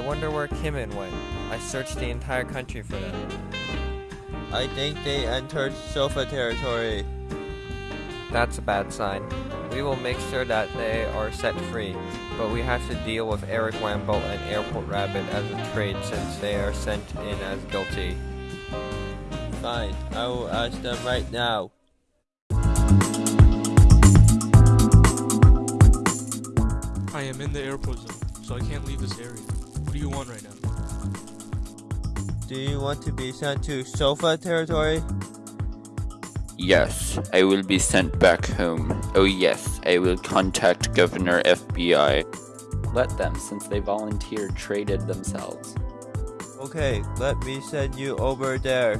Kimin went. I searched the entire country for them. I think they entered Sofa territory. That's a bad sign. We will make sure that they are set free, but we have to deal with Eric Wamble and Airport Rabbit as a trade since they are sent in as guilty. Fine, I will ask them right now. I am in the airport zone, so I can't leave this area. What do you want right now? Do you want to be sent to Sofa territory? Yes, I will be sent back home. Oh yes, I will contact Governor FBI. Let them, since they volunteered traded themselves. Okay, let me send you over there.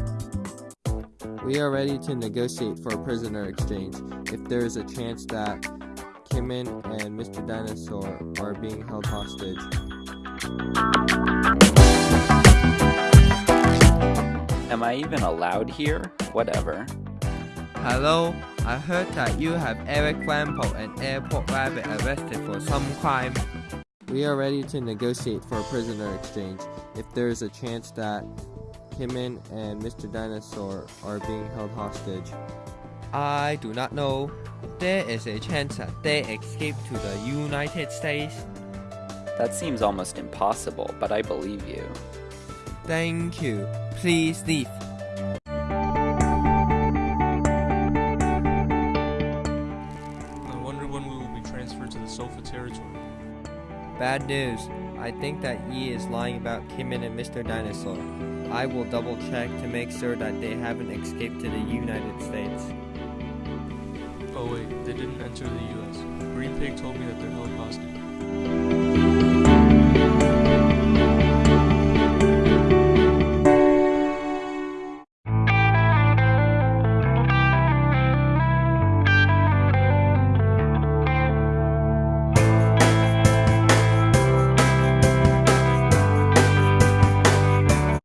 We are ready to negotiate for a prisoner exchange if there is a chance that Kimin and Mr. Dinosaur are being held hostage. Am I even allowed here? Whatever. Hello, I heard that you have Eric Wamble and Airport Rabbit arrested for some crime. We are ready to negotiate for a prisoner exchange if there is a chance that Kimin and Mr. Dinosaur are being held hostage. I do not know. There is a chance that they escape to the United States. That seems almost impossible, but I believe you. Thank you. Please leave. I wonder when we will be transferred to the Sofa territory. Bad news. I think that Yi is lying about Kimin and Mr. Dinosaur. I will double check to make sure that they haven't escaped to the United States. Oh wait, they didn't enter the US. Green Pig told me that they're held hostage.